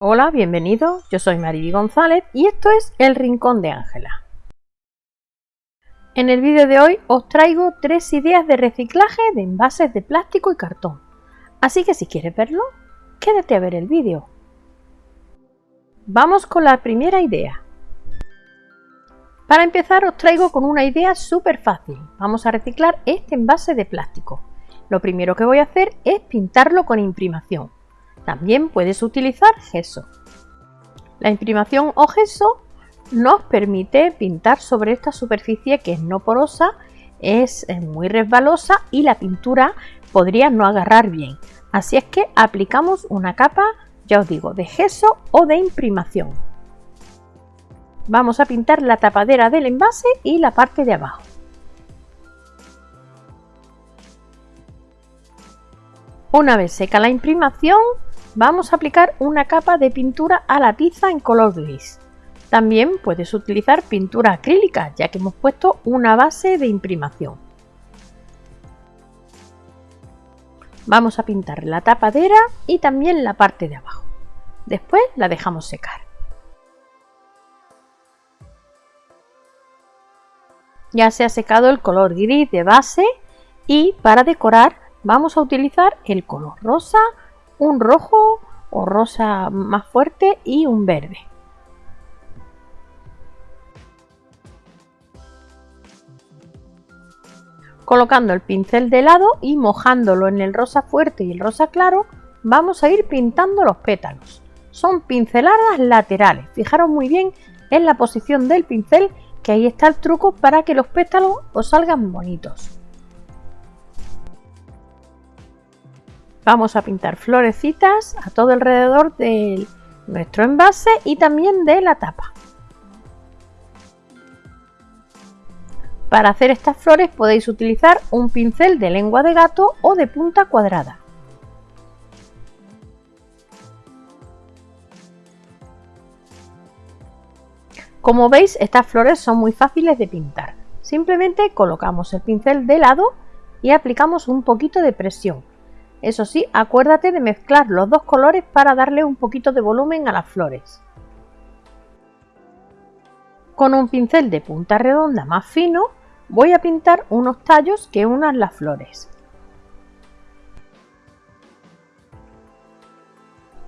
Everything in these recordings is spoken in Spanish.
Hola, bienvenido. Yo soy Mariby González y esto es El Rincón de Ángela. En el vídeo de hoy os traigo tres ideas de reciclaje de envases de plástico y cartón. Así que si quieres verlo, quédate a ver el vídeo. Vamos con la primera idea. Para empezar os traigo con una idea súper fácil. Vamos a reciclar este envase de plástico. Lo primero que voy a hacer es pintarlo con imprimación. También puedes utilizar gesso. La imprimación o gesso nos permite pintar sobre esta superficie que es no porosa, es muy resbalosa y la pintura podría no agarrar bien. Así es que aplicamos una capa, ya os digo, de gesso o de imprimación. Vamos a pintar la tapadera del envase y la parte de abajo. Una vez seca la imprimación, vamos a aplicar una capa de pintura a la tiza en color gris. También puedes utilizar pintura acrílica, ya que hemos puesto una base de imprimación. Vamos a pintar la tapadera y también la parte de abajo. Después la dejamos secar. Ya se ha secado el color gris de base y para decorar vamos a utilizar el color rosa un rojo o rosa más fuerte y un verde. Colocando el pincel de lado y mojándolo en el rosa fuerte y el rosa claro, vamos a ir pintando los pétalos. Son pinceladas laterales. Fijaros muy bien en la posición del pincel que ahí está el truco para que los pétalos os salgan bonitos. Vamos a pintar florecitas a todo alrededor de nuestro envase y también de la tapa. Para hacer estas flores podéis utilizar un pincel de lengua de gato o de punta cuadrada. Como veis, estas flores son muy fáciles de pintar. Simplemente colocamos el pincel de lado y aplicamos un poquito de presión eso sí, acuérdate de mezclar los dos colores para darle un poquito de volumen a las flores. Con un pincel de punta redonda más fino voy a pintar unos tallos que unan las flores.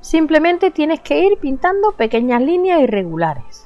Simplemente tienes que ir pintando pequeñas líneas irregulares.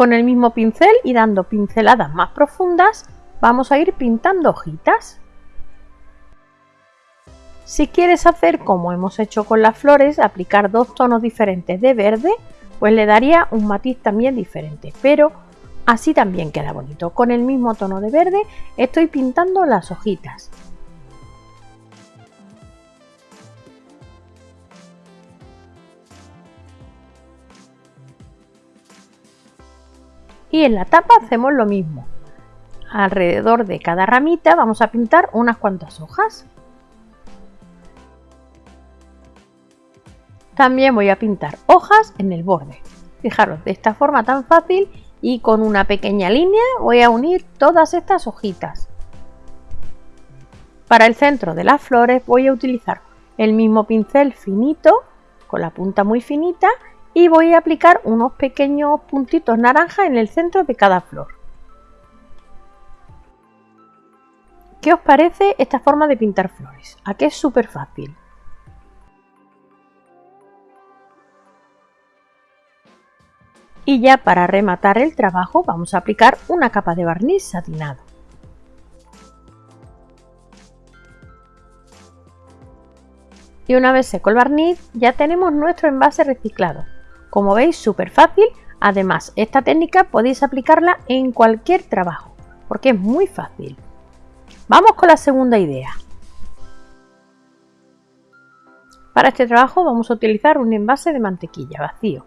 Con el mismo pincel y dando pinceladas más profundas vamos a ir pintando hojitas. Si quieres hacer como hemos hecho con las flores, aplicar dos tonos diferentes de verde, pues le daría un matiz también diferente, pero así también queda bonito. Con el mismo tono de verde estoy pintando las hojitas. Y en la tapa hacemos lo mismo. Alrededor de cada ramita vamos a pintar unas cuantas hojas. También voy a pintar hojas en el borde. Fijaros de esta forma tan fácil y con una pequeña línea voy a unir todas estas hojitas. Para el centro de las flores voy a utilizar el mismo pincel finito con la punta muy finita y voy a aplicar unos pequeños puntitos naranja en el centro de cada flor. ¿Qué os parece esta forma de pintar flores? ¿A qué es súper fácil? Y ya para rematar el trabajo vamos a aplicar una capa de barniz satinado. Y una vez seco el barniz ya tenemos nuestro envase reciclado. Como veis, súper fácil. Además, esta técnica podéis aplicarla en cualquier trabajo, porque es muy fácil. Vamos con la segunda idea. Para este trabajo vamos a utilizar un envase de mantequilla vacío.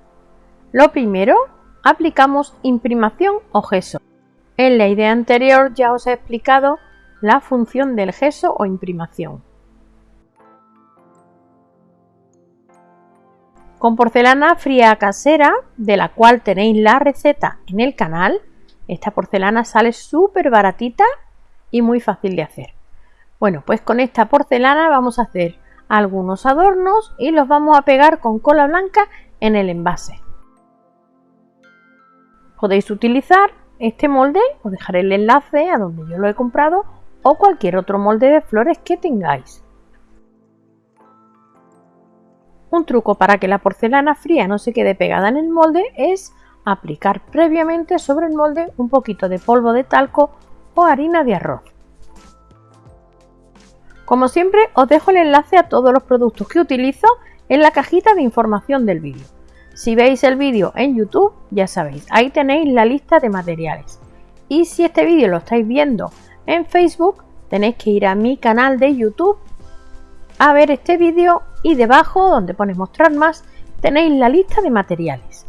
Lo primero, aplicamos imprimación o gesso. En la idea anterior ya os he explicado la función del gesso o imprimación. Con porcelana fría casera, de la cual tenéis la receta en el canal, Esta porcelana sale súper baratita y muy fácil de hacer. Bueno, pues con esta porcelana vamos a hacer algunos adornos y los vamos a pegar con cola blanca en el envase. Podéis utilizar este molde, os dejaré el enlace a donde yo lo he comprado o cualquier otro molde de flores que tengáis. Un truco para que la porcelana fría no se quede pegada en el molde es aplicar previamente sobre el molde un poquito de polvo de talco o harina de arroz. Como siempre os dejo el enlace a todos los productos que utilizo en la cajita de información del vídeo. Si veis el vídeo en YouTube, ya sabéis, ahí tenéis la lista de materiales. Y si este vídeo lo estáis viendo en Facebook, tenéis que ir a mi canal de YouTube a ver este vídeo y debajo, donde pone mostrar más, tenéis la lista de materiales.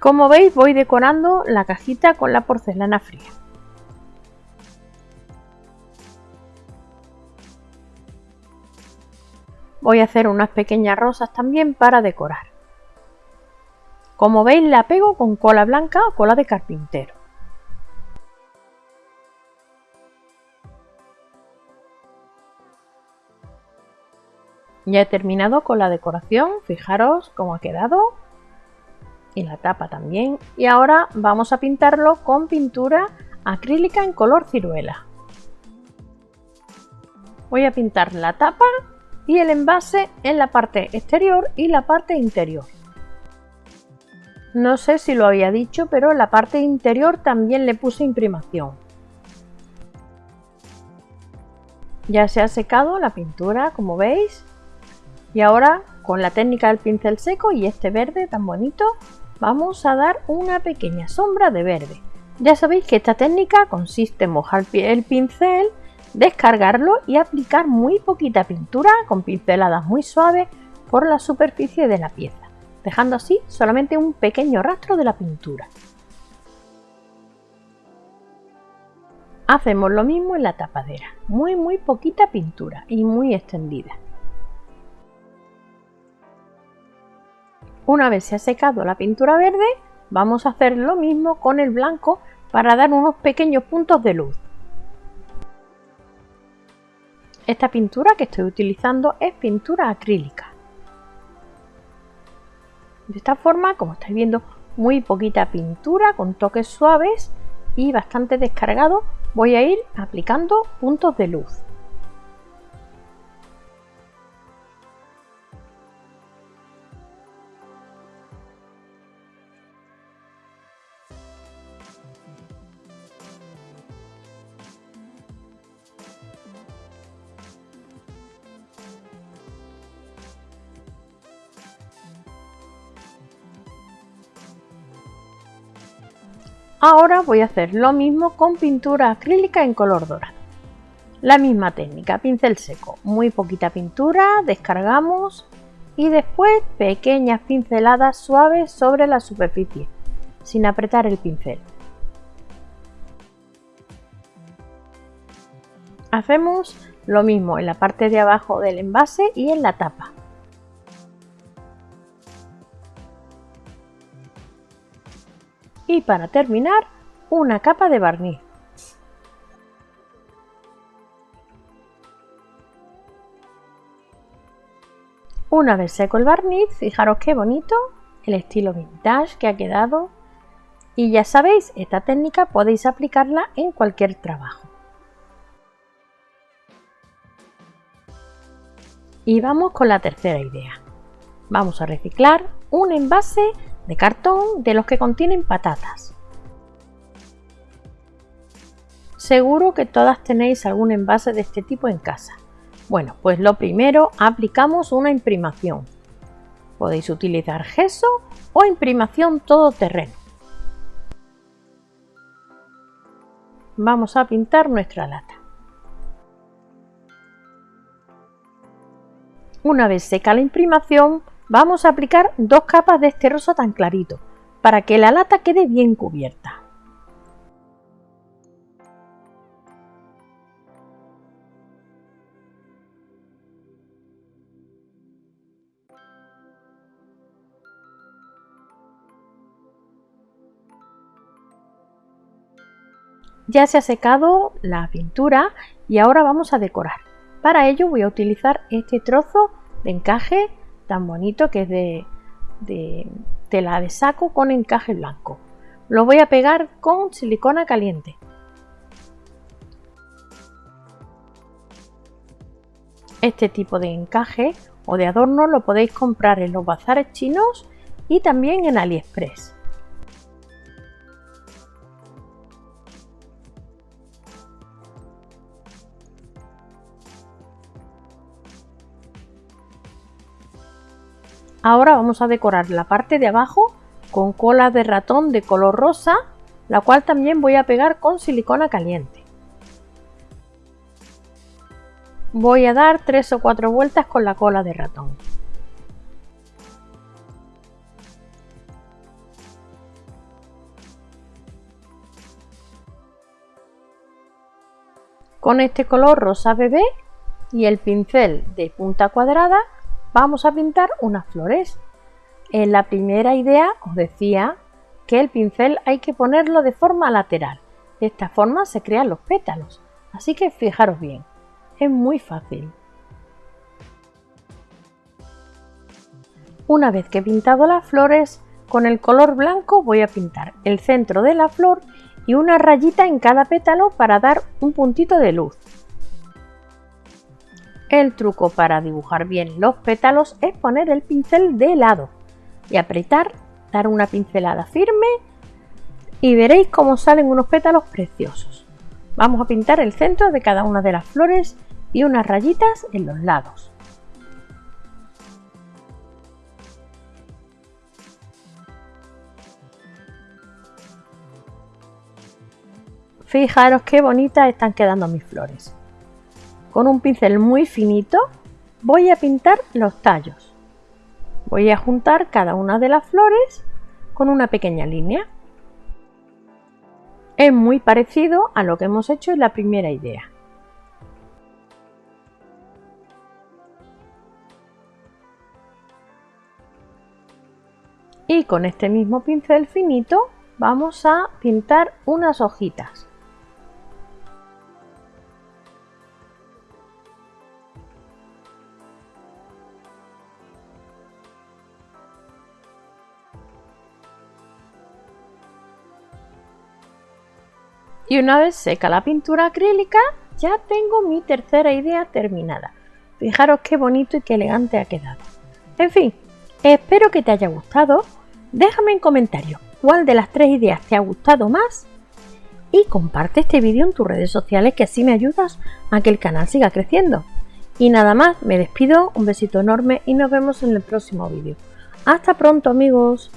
Como veis voy decorando la cajita con la porcelana fría. Voy a hacer unas pequeñas rosas también para decorar. Como veis la pego con cola blanca o cola de carpintero. Ya he terminado con la decoración, fijaros cómo ha quedado y la tapa también. Y ahora vamos a pintarlo con pintura acrílica en color ciruela. Voy a pintar la tapa y el envase en la parte exterior y la parte interior. No sé si lo había dicho, pero en la parte interior también le puse imprimación. Ya se ha secado la pintura, como veis. Y ahora, con la técnica del pincel seco y este verde tan bonito, vamos a dar una pequeña sombra de verde. Ya sabéis que esta técnica consiste en mojar el pincel, descargarlo y aplicar muy poquita pintura con pinceladas muy suaves por la superficie de la pieza, dejando así solamente un pequeño rastro de la pintura. Hacemos lo mismo en la tapadera, muy muy poquita pintura y muy extendida. Una vez se ha secado la pintura verde, vamos a hacer lo mismo con el blanco para dar unos pequeños puntos de luz. Esta pintura que estoy utilizando es pintura acrílica. De esta forma, como estáis viendo, muy poquita pintura con toques suaves y bastante descargado, voy a ir aplicando puntos de luz. Ahora voy a hacer lo mismo con pintura acrílica en color dorado. La misma técnica, pincel seco, muy poquita pintura, descargamos y después pequeñas pinceladas suaves sobre la superficie, sin apretar el pincel. Hacemos lo mismo en la parte de abajo del envase y en la tapa. Y para terminar una capa de barniz. Una vez seco el barniz, fijaros qué bonito el estilo vintage que ha quedado y ya sabéis, esta técnica podéis aplicarla en cualquier trabajo. Y vamos con la tercera idea. Vamos a reciclar un envase de cartón de los que contienen patatas. Seguro que todas tenéis algún envase de este tipo en casa. Bueno, pues lo primero aplicamos una imprimación. Podéis utilizar gesso o imprimación todoterreno. Vamos a pintar nuestra lata. Una vez seca la imprimación, Vamos a aplicar dos capas de este rosa tan clarito para que la lata quede bien cubierta. Ya se ha secado la pintura y ahora vamos a decorar. Para ello voy a utilizar este trozo de encaje tan bonito que es de, de tela de saco con encaje blanco. Lo voy a pegar con silicona caliente. Este tipo de encaje o de adorno lo podéis comprar en los bazares chinos y también en AliExpress. Ahora vamos a decorar la parte de abajo con cola de ratón de color rosa, la cual también voy a pegar con silicona caliente. Voy a dar tres o cuatro vueltas con la cola de ratón. Con este color rosa bebé y el pincel de punta cuadrada vamos a pintar unas flores. En la primera idea os decía que el pincel hay que ponerlo de forma lateral. De esta forma se crean los pétalos. Así que fijaros bien, es muy fácil. Una vez que he pintado las flores, con el color blanco voy a pintar el centro de la flor y una rayita en cada pétalo para dar un puntito de luz. El truco para dibujar bien los pétalos es poner el pincel de lado y apretar, dar una pincelada firme y veréis cómo salen unos pétalos preciosos. Vamos a pintar el centro de cada una de las flores y unas rayitas en los lados. Fijaros qué bonitas están quedando mis flores. Con un pincel muy finito voy a pintar los tallos. Voy a juntar cada una de las flores con una pequeña línea. Es muy parecido a lo que hemos hecho en la primera idea. Y con este mismo pincel finito vamos a pintar unas hojitas. Y una vez seca la pintura acrílica, ya tengo mi tercera idea terminada. Fijaros qué bonito y qué elegante ha quedado. En fin, espero que te haya gustado. Déjame en comentarios cuál de las tres ideas te ha gustado más y comparte este vídeo en tus redes sociales que así me ayudas a que el canal siga creciendo. Y nada más, me despido, un besito enorme y nos vemos en el próximo vídeo. Hasta pronto amigos.